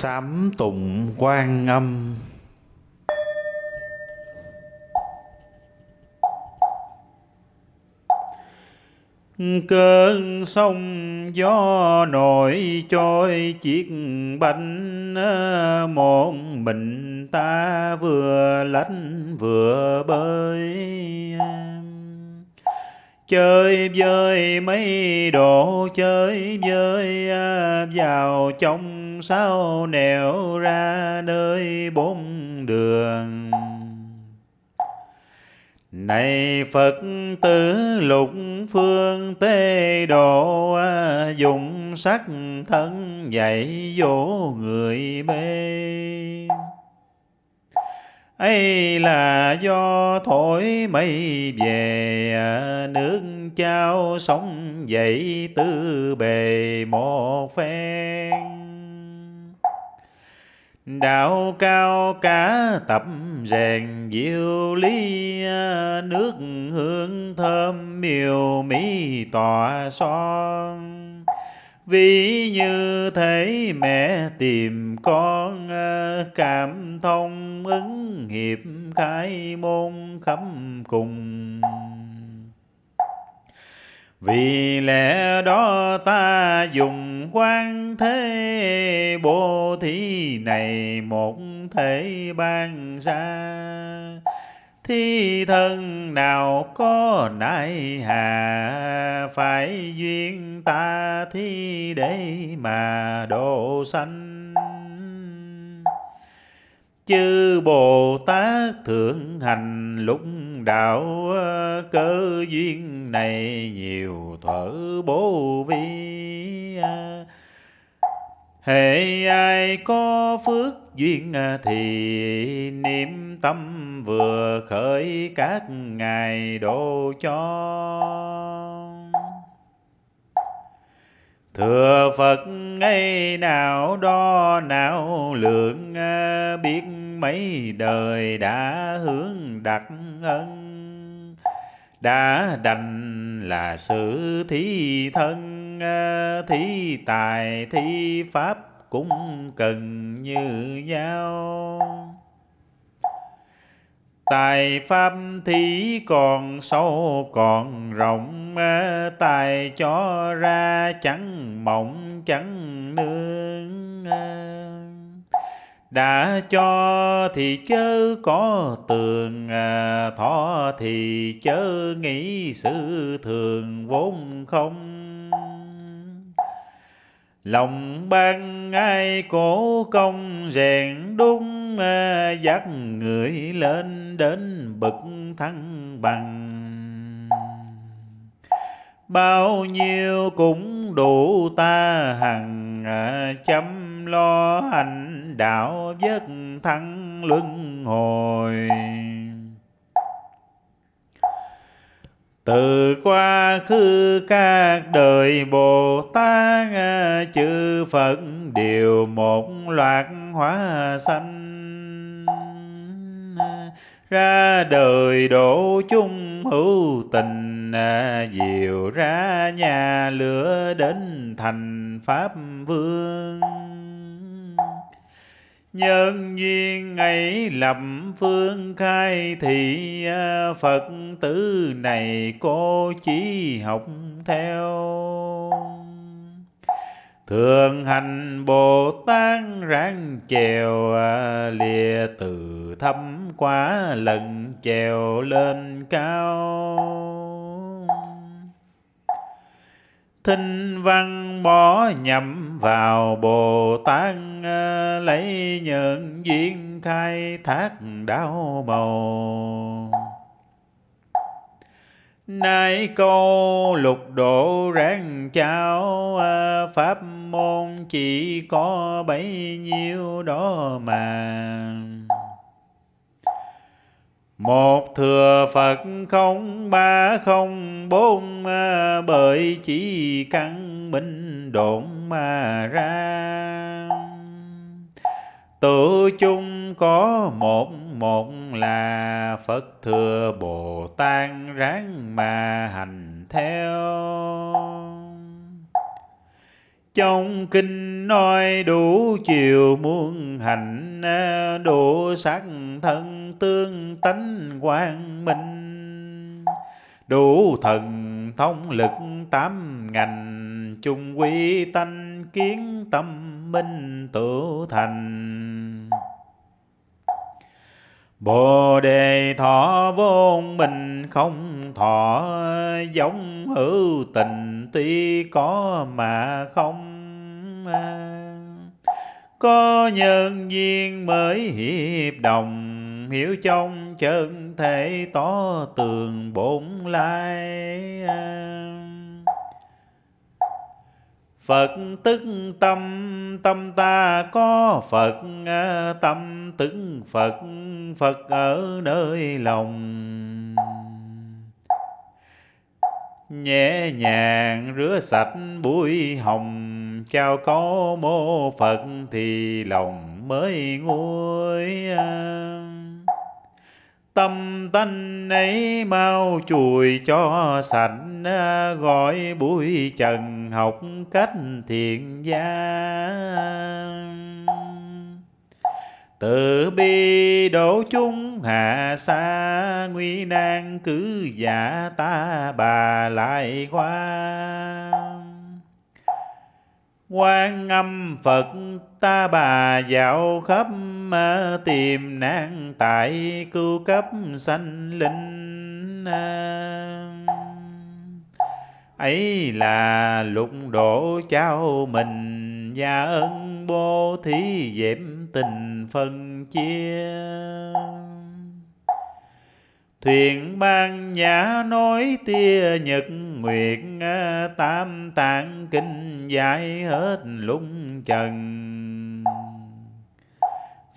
sám tụng quan âm. Cơn sông gió nổi trôi chiếc bánh ờ, một mình ta vừa lánh vừa bơi. Chơi vơi mấy đồ, chơi vơi ờ, vào trong sao nẻo ra nơi bốn đường? Này Phật tử lục phương tê độ à, dùng sắc thân dạy dỗ người mê. Ấy là do thổi mây về à, nước trao sóng dậy tư bề một phen đạo cao cả tập rèn diệu lý, nước hương thơm miều mỹ tỏa son. Ví như thế mẹ tìm con, cảm thông ứng hiệp khai môn khắp cùng. Vì lẽ đó ta dùng quan thế bố thí này một thể ban ra. Thi thân nào có nại hà, phải duyên ta thi để mà độ sanh. Chư bồ tát thượng hành lúc đạo, cơ duyên này nhiều thở bố vi. Hệ ai có phước duyên à, thì niệm tâm vừa khởi các ngài độ cho. Thừa Phật ngay nào đo nào lượng à, biết mấy đời đã hướng đặt ân đã đành là sự thí thân Ờ, thí tài, thí pháp cũng cần như nhau. Tài pháp thí còn sâu, còn rộng ờ, tài cho ra chẳng mộng, chẳng nương ờ. đã cho thì chớ có tường thọ thì chớ nghĩ sự thường vốn không lòng ban ai cổ công rèn đúng dắt người lên đến bậc thăng bằng. Bao nhiêu cũng đủ ta hằng à, chăm lo hành đạo vất thăng luân hồi. Từ quá khứ các đời Bồ Tát ờ, chư Phật đều một loạt hóa sanh. Ra đời độ chung hữu tình ờ, diệu ra nhà lửa đến thành pháp vương. Nhân duyên ấy lập phương khai thị à, Phật tử này cô chỉ học theo. Thường hành Bồ Tát ráng chèo à, lìa từ thâm quá lần chèo lên cao. Thinh văn bỏ nhậm vào Bồ Tát ờ, lấy nhân duyên khai thác đau màu Nay câu lục độ ráng cháo ờ, Pháp môn chỉ có bấy nhiêu đó mà. Một thừa Phật không ba không bốn ờ, Bởi chỉ căn minh độn mà ra. Tự chung có một một là Phật thừa Bồ Tát ráng mà hành theo. Trong kinh nói đủ chiều muôn hành đủ sắc thân tương tánh quang minh. Đủ thần thông lực tám ngành chung quy tánh kiến tâm minh tự thành. Bồ đề thọ vô mình không thọ, giống hữu tình tuy có mà không. Có nhân duyên mới hiệp đồng, hiểu trong chân thể tỏ tường bổn lai. Phật tức tâm tâm ta có Phật à, tâm tức Phật Phật ở nơi lòng. Nhẹ nhàng rửa sạch bụi hồng chào có mô Phật thì lòng mới nguôi à. tâm tánh ấy mau chùi cho sạch À, gọi bụi trần học cách thiện gia tự bi đổ chúng hạ xa nguy nan cứ giả ta bà lại qua quan âm phật ta bà dạo khắp à, tìm nạn tại cứu cấp sanh linh à ấy là lục độ cháu mình và ân bố thí dẹp tình phân chia. Thuyền ban nhã nói tia nhật nguyệt à, tam tạng kinh giải hết lung trần.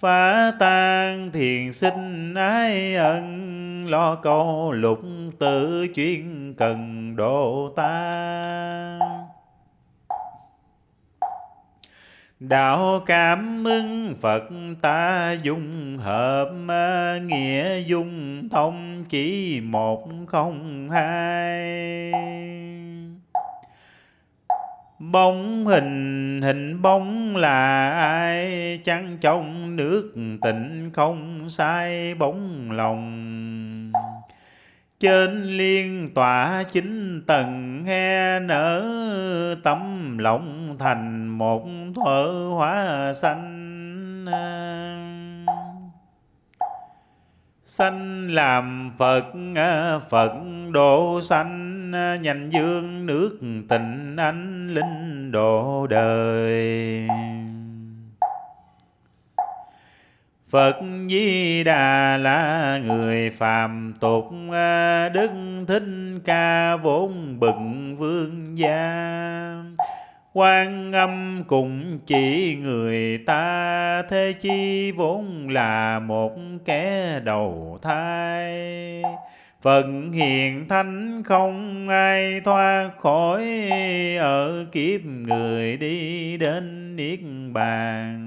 Phá tan thiền sinh ái ân lo câu lục tự chuyên cần độ ta. Đạo cảm ứng Phật ta dung hợp nghĩa dung thông chỉ một không hai. Bóng hình hình bóng là ai? Chăng trong nước tịnh không sai bóng lòng trên liên tỏa chính tầng he nở tấm lòng thành một thuở hóa xanh. Sanh làm phật phật độ sanh nhanh dương nước tình anh linh độ đời. Phật Di Đà là người phàm tục à, Đức Thích Ca vốn bực vương gia. Quan âm cũng chỉ người ta, thế chi vốn là một kẻ đầu thai. Phận hiền thánh không ai thoát khỏi, ở kiếp người đi đến niết bàn.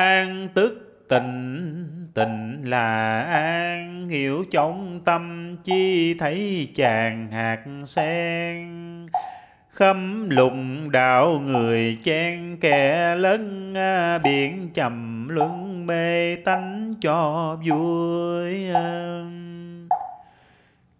An tức tịnh tịnh là an. Hiểu trong tâm, chi thấy chàng hạt sen. Khâm lùng đạo người chen kẻ lớn à, biển trầm luân mê tánh cho vui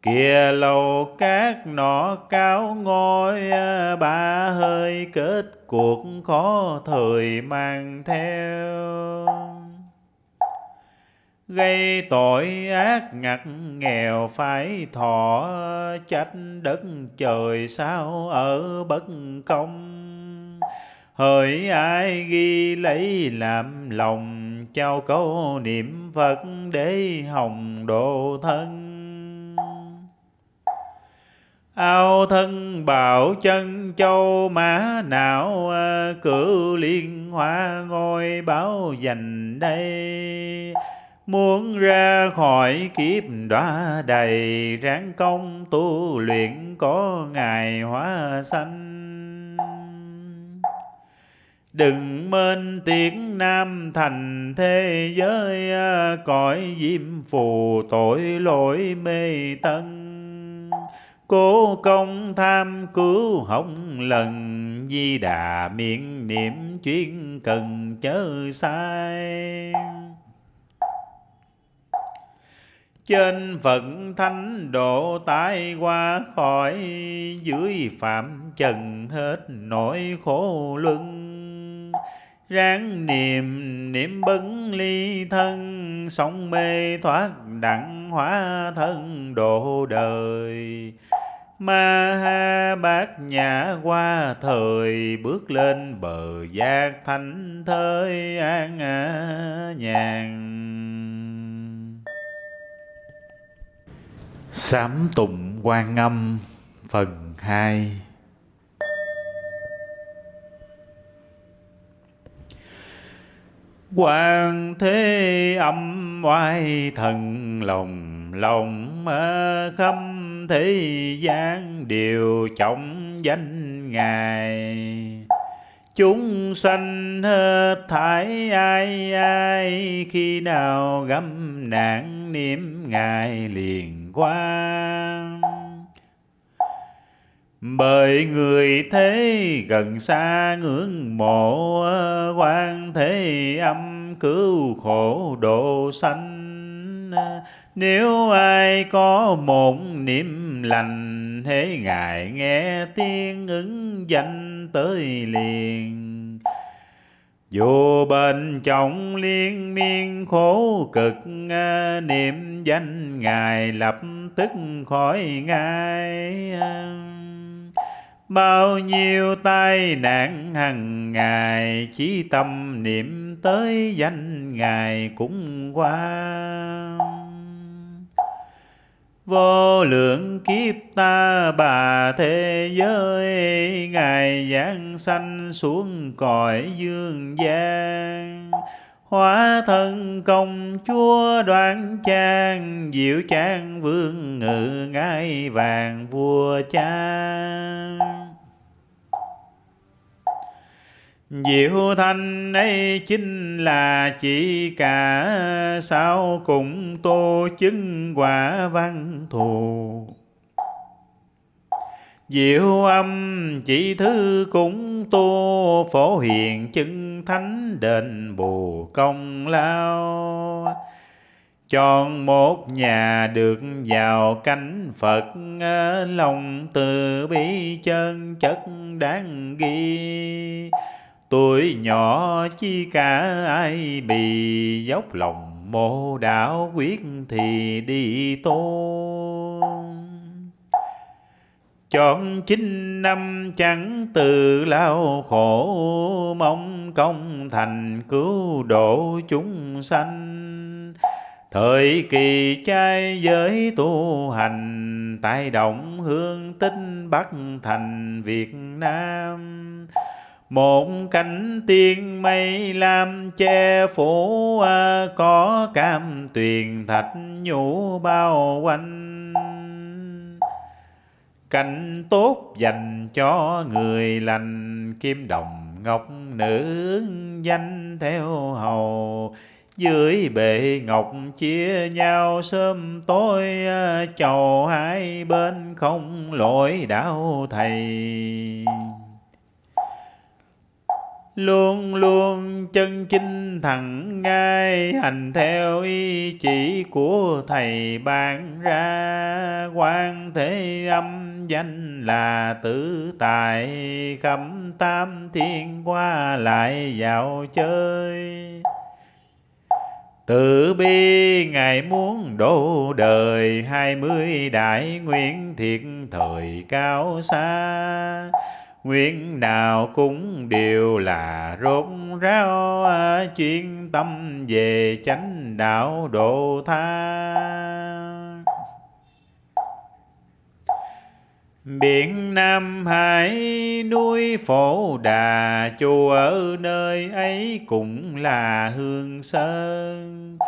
kìa lầu cát nọ cao ngôi à, ba hơi kết cuộc khó thời mang theo. Gây tội ác ngặt nghèo phải thọ, trách đất trời sao ở bất công. Hỡi ai ghi lấy làm lòng, trao câu niệm phật để hồng độ thân ao thân bảo chân châu mã não ờ, cử liên hoa ngôi báo dành đây. Muốn ra khỏi kiếp đọa đầy, ráng công tu luyện có ngài hóa sanh. Đừng mên tiếng nam thành thế giới ờ, cõi diêm phù tội lỗi mê tân. Cố công tham cứu hồng lần, Di đà miệng niệm chuyên cần chớ sai. Trên phận thánh độ tai qua khỏi, dưới phạm trần hết nỗi khổ luân. Ráng niệm niệm bấn ly thân sống mê thoát đặng hóa thân độ đời ma ha bát nhã qua thời bước lên bờ giác thanh thới an nhàn. Sám tụng quan âm, phần 2 Quan thế âm oai thần lòng lòng khâm thế gian đều trọng danh Ngài. Chúng sanh hết thải ai ai, Khi nào găm nạn niệm Ngài liền qua. Bởi người thế gần xa ngưỡng mộ quan thế âm cứu khổ độ sanh. Nếu ai có một niệm lành thế ngài nghe tiếng ứng danh tới liền. Dù bên trong liên miên khổ cực à, niệm danh ngài lập tức khỏi ngay. Bao nhiêu tai nạn hằng ngày, chỉ tâm niệm tới danh ngài cũng qua vô lượng kiếp ta bà thế giới, ngài giáng sanh xuống cõi dương gian. Hóa thân công chúa đoan trang, diệu trang vương ngự ngai vàng vua trang Diệu thanh ấy chính là chỉ cả sao cùng tô chứng quả văn thù. Diệu âm chỉ thứ cũng tô phổ hiền chân thánh đền bù công lao. Chọn một nhà được vào cánh Phật ờ, Lòng từ bi chân chất đáng ghi. Tuổi nhỏ chi cả ai bị dốc lòng mô đạo quyết thì đi tôn. Chọn chín năm chẳng từ lao khổ, Mong công thành cứu độ chúng sanh. Thời kỳ trai giới tu hành Tại động hương tinh Bắc thành Việt Nam một cánh tiên mây lam che phủ à, có cam tuyền thạch nhũ bao quanh. Cảnh tốt dành cho người lành, kim đồng ngọc nữ danh theo hầu. Dưới bệ ngọc chia nhau, sớm tối à, chầu hai bên không lỗi đạo thầy luôn luôn chân chinh thẳng ngay, hành theo ý chỉ của thầy ban ra. Quan thế âm danh là tử tài khắp tam thiên qua lại dạo chơi. Tự bi Ngài muốn độ đời, hai mươi đại nguyện thiệt thời cao xa. Nguyện nào cũng đều là rốt ráo, chuyên tâm về chánh đạo độ tha. Biển Nam Hải, núi Phổ Đà, chùa ở nơi ấy cũng là hương sơn.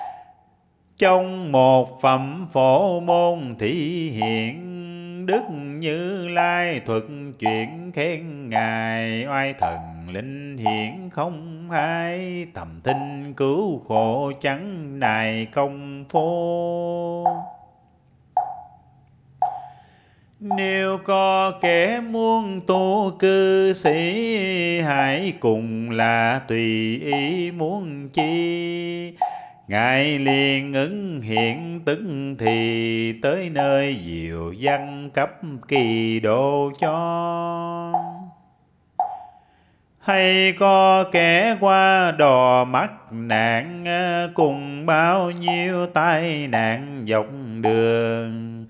Trong một phẩm phổ môn thị hiện, đức như lai thuật chuyện khen ngài. Oai thần linh hiển không hai, tầm tinh cứu khổ chẳng nài công phu nếu có kẻ muốn tu cư sĩ, hãy cùng là tùy ý muốn chi ngài liền ứng hiện tức thì tới nơi diệu văn cấp kỳ độ cho. Hay có kẻ qua đò mắc nạn ờ, cùng bao nhiêu tai nạn dọc đường.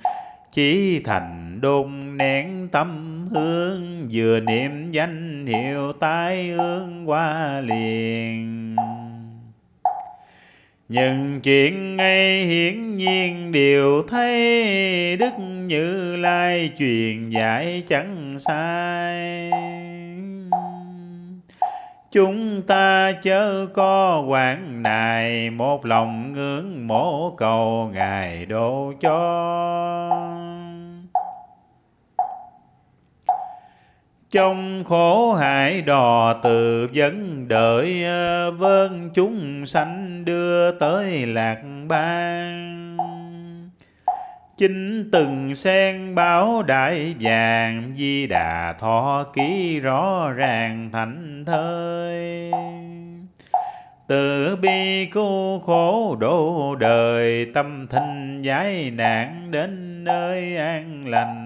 Chỉ thành đôn nén tâm hương, vừa niệm danh hiệu tai ương qua liền những chuyện ngay hiển nhiên đều thấy Đức Như Lai truyền dạy chẳng sai. Chúng ta chớ có quảng nài, Một lòng ngưỡng mộ cầu Ngài độ cho. Trong khổ hại đò từ vấn đợi vơn chúng sanh đưa tới lạc ban chính từng sen báo đại vàng, di đà thọ ký rõ ràng thành thơi. Từ bi cứu khổ độ đời, tâm thanh giải nạn đến nơi an lành.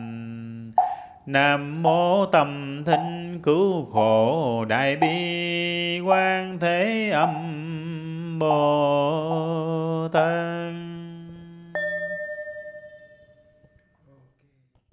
Nam mô tâm thinh cứu khổ đại bi quan thế âm Bồ Tát.